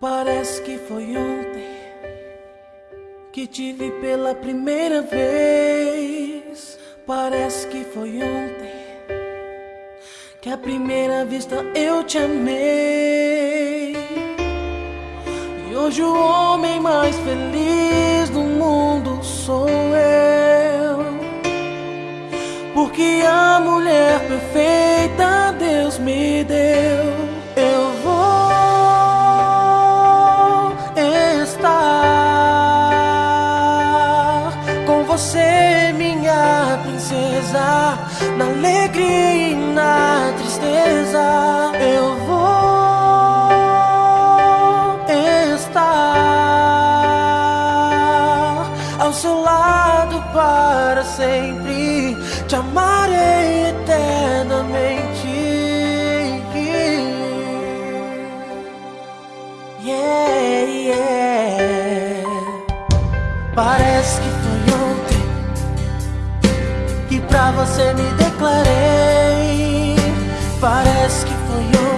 Parece que foi ontem que te vi pela primeira vez. Parece que foi ontem que à primeira vista eu te amei. E hoje o homem mais feliz do mundo sou eu. Porque a mulher perfeita Deus me deu. Você, minha princesa, na alegria e na tristeza. Eu vou estar ao seu lado para sempre. Te amarei eternamente. Yeah, yeah. Parece que foi ontem que pra você me declarei. Parece que foi ontem